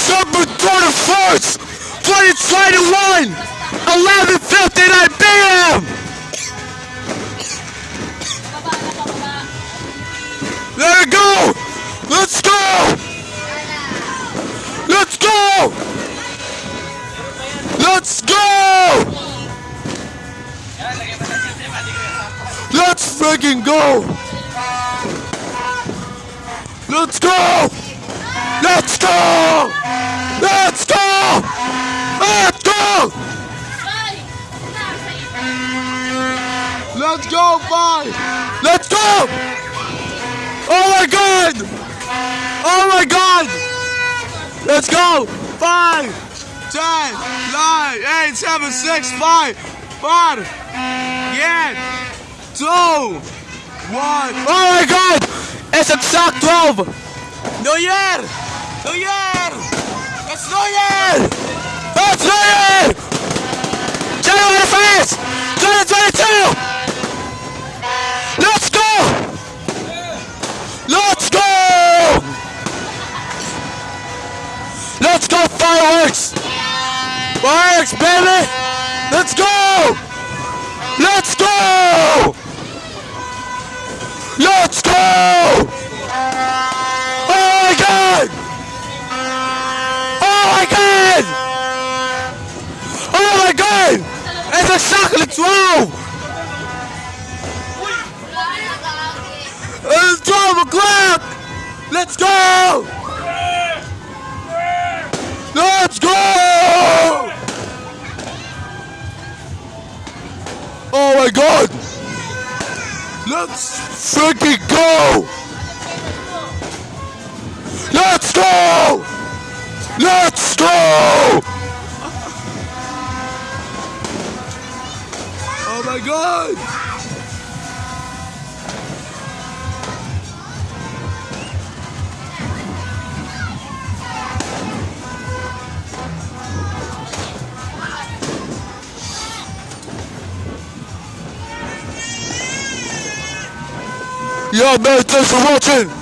December 31st, 2021, 11.59 p.m. There we go! Let's go! Let's go! Let's go! Let's freaking go! Let's go! Let's go! Let's go! Let's go! Let's go, bye! Let's go! Oh my god! Oh my god! Let's go! Five, ten, nine, eight, seven, six, five, four, yeah, two, one. Oh my god! It's exact 12! New Year! New Year! It's New Year! Fireworks! Fireworks, baby! Let's go! Let's go! Let's go! Oh my god! Oh my god! Oh my god! It's exactly 12! It's 12 o'clock! Let's go! Let's go! Oh my god! Let's freaking go! Let's go! Let's go! Oh my god! Yo thanks for watching!